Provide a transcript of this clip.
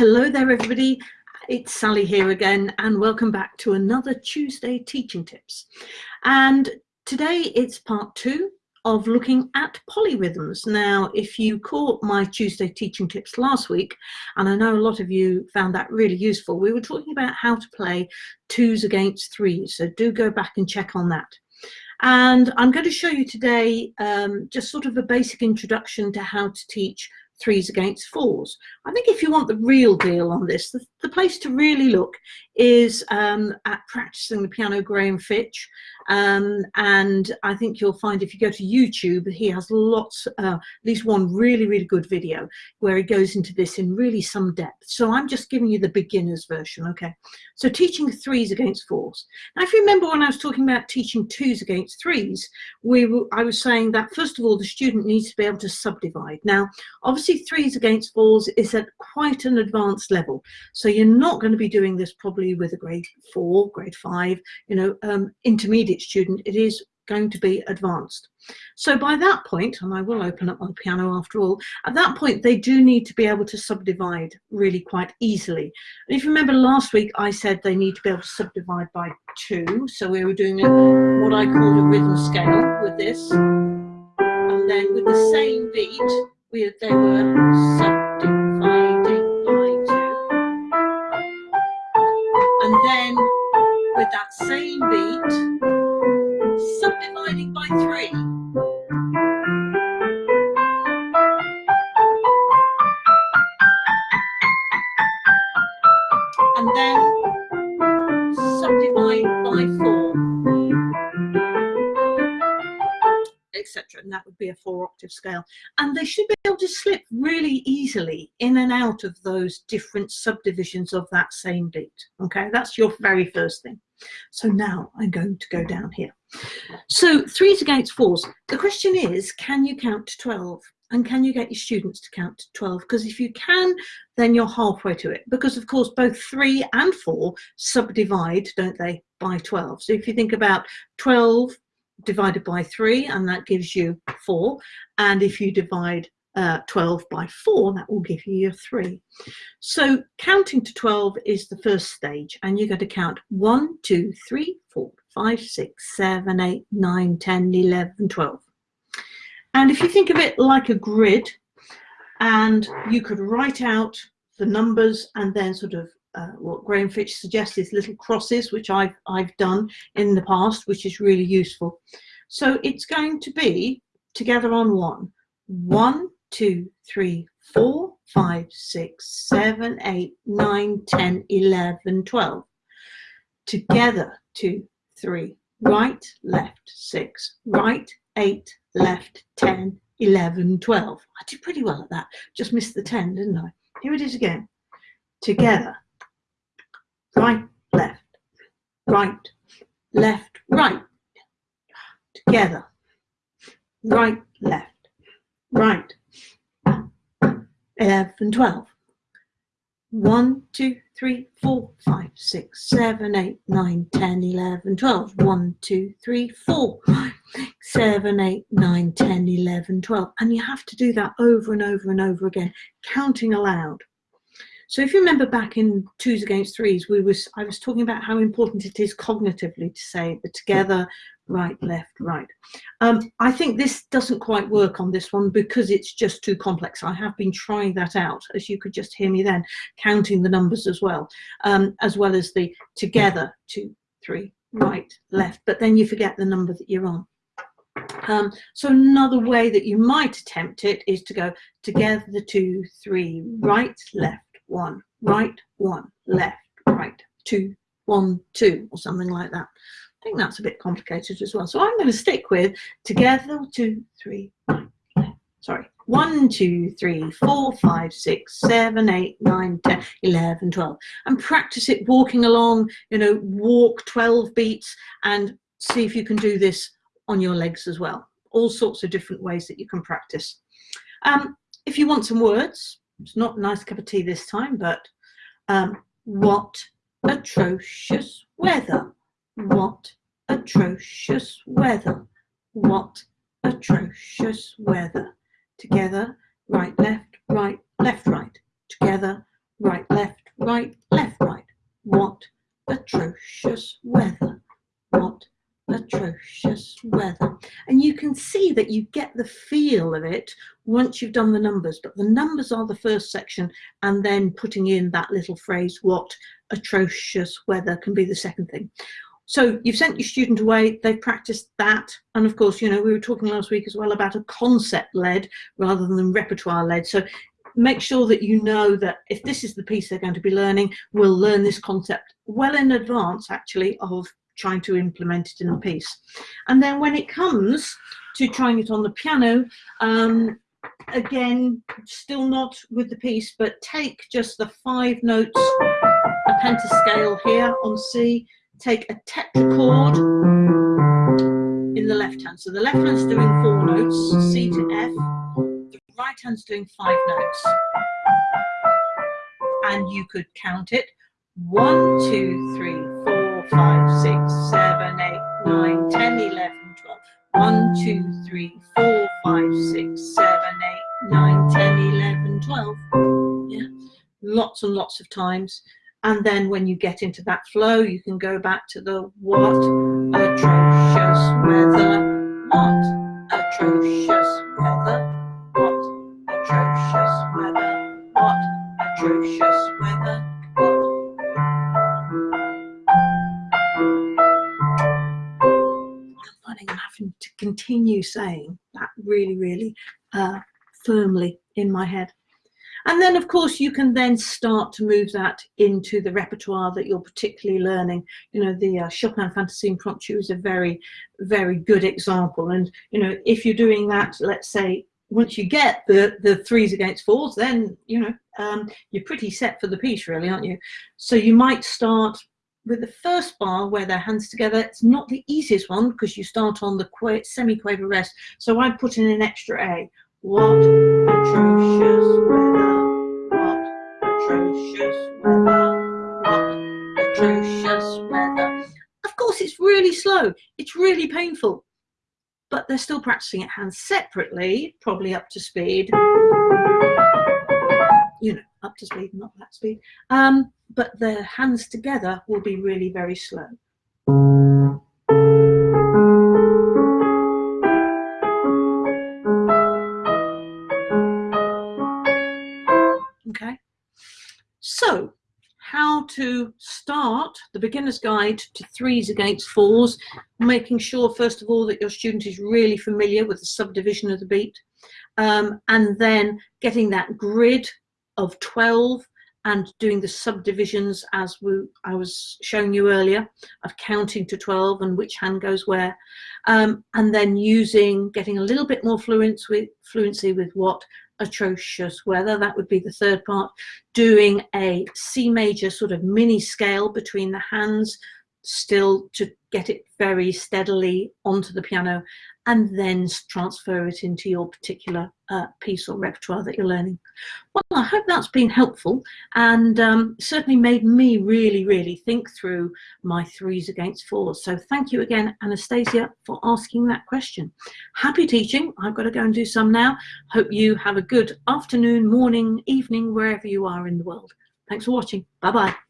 Hello there everybody, it's Sally here again and welcome back to another Tuesday Teaching Tips. And today it's part two of looking at polyrhythms. Now, if you caught my Tuesday Teaching Tips last week, and I know a lot of you found that really useful, we were talking about how to play twos against threes, so do go back and check on that. And I'm going to show you today um, just sort of a basic introduction to how to teach threes against fours. I think if you want the real deal on this, the, the place to really look is um, at practicing the piano Graham Fitch. Um, and I think you'll find if you go to YouTube, he has lots, uh, at least one really, really good video where he goes into this in really some depth. So I'm just giving you the beginner's version, okay? So teaching threes against fours. Now, if you remember when I was talking about teaching twos against threes, we were, I was saying that first of all, the student needs to be able to subdivide. Now, obviously threes against fours is at quite an advanced level. So you're not going to be doing this probably with a grade four, grade five, you know, um, intermediate student. It is going to be advanced. So by that point, and I will open up my piano after all, at that point they do need to be able to subdivide really quite easily. And if you remember last week I said they need to be able to subdivide by two, so we were doing a, what I call a rhythm scale with this. And then with the same beat, we, they were same beat, subdividing by three. And then subdivide by four. And that would be a four octave scale. And they should be able to slip really easily in and out of those different subdivisions of that same beat. Okay, that's your very first thing. So now I'm going to go down here. So threes against fours. The question is, can you count to 12? And can you get your students to count to 12? Because if you can, then you're halfway to it. Because of course, both three and four subdivide, don't they, by 12. So if you think about 12 divided by three, and that gives you four. And if you divide uh, 12 by 4, that will give you your 3. So counting to 12 is the first stage, and you're going to count 1, 2, 3, 4, 5, 6, 7, 8, 9, 10, 11, 12. And if you think of it like a grid, and you could write out the numbers and then sort of uh, what Graham Fitch suggests is little crosses, which I've, I've done in the past, which is really useful. So it's going to be together on one, one, two, three, four, five, six, seven, eight, nine, ten, eleven, twelve. Together, two, three, right, left, six, right, eight, left, ten, eleven, twelve. I did pretty well at that. Just missed the 10, didn't I? Here it is again. Together, right, left, right, left, right. Together, right, left, right, 11, 12. 1, 2, 3, 4, 5, 6, 7, 8, 9, 10, 11, 12. 1, 2, 3, 4, 5, 6, 7, 8, 9, 10, 11, 12. And you have to do that over and over and over again, counting aloud. So if you remember back in twos against threes, we was I was talking about how important it is cognitively to say the together, right, left, right. Um, I think this doesn't quite work on this one because it's just too complex. I have been trying that out, as you could just hear me then, counting the numbers as well, um, as well as the together, two, three, right, left, but then you forget the number that you're on. Um, so another way that you might attempt it is to go together, two, three, right, left, one, right, one, left, right, two, one, two, or something like that. I think that's a bit complicated as well. So I'm going to stick with together, two, three, sorry, one, two, three, four, five, six, seven, eight, nine, ten, eleven, twelve, and practice it walking along, you know, walk 12 beats and see if you can do this on your legs as well. All sorts of different ways that you can practice. Um, if you want some words, it's not a nice cup of tea this time, but um, what atrocious weather. What atrocious weather. What atrocious weather. Together, right, left, right, left, right. Together, right, left, right, left, right. What atrocious weather. What atrocious weather. And you can see that you get the feel of it once you've done the numbers, but the numbers are the first section and then putting in that little phrase, what atrocious weather can be the second thing. So you've sent your student away, they've practiced that. And of course, you know, we were talking last week as well about a concept led rather than repertoire led. So make sure that you know that if this is the piece they're going to be learning, we'll learn this concept well in advance actually of trying to implement it in a piece. And then when it comes to trying it on the piano, um, again, still not with the piece, but take just the five notes, a pentascale here on C, take a tetrachord in the left hand. So the left hand's doing four notes, C to F, the right hand's doing five notes. And you could count it, one, two, three, four, five, six, seven, lots and lots of times. And then when you get into that flow, you can go back to the what atrocious weather, what atrocious weather, what atrocious weather, what atrocious weather, I'm finding I'm having to continue saying that really, really uh, firmly in my head. And then, of course, you can then start to move that into the repertoire that you're particularly learning. You know, the uh, Chopin Fantasy Impromptu is a very, very good example. And, you know, if you're doing that, let's say, once you get the, the threes against fours, then, you know, um, you're pretty set for the piece, really, aren't you? So you might start with the first bar where their hands together. It's not the easiest one because you start on the semi-quaver rest. So I put in an extra A. What really slow, it's really painful, but they're still practicing it hands separately, probably up to speed. You know, up to speed, not that speed. Um, but their hands together will be really very slow. Okay, so how to start the beginner's guide to threes against fours, making sure first of all that your student is really familiar with the subdivision of the beat um, and then getting that grid of 12 and doing the subdivisions as we, I was showing you earlier of counting to 12 and which hand goes where um, and then using getting a little bit more with fluency with what atrocious weather that would be the third part doing a C major sort of mini scale between the hands still to get it very steadily onto the piano and then transfer it into your particular uh, piece or repertoire that you're learning. Well, I hope that's been helpful and um, certainly made me really, really think through my threes against fours. So thank you again, Anastasia, for asking that question. Happy teaching. I've got to go and do some now. Hope you have a good afternoon, morning, evening, wherever you are in the world. Thanks for watching. Bye-bye.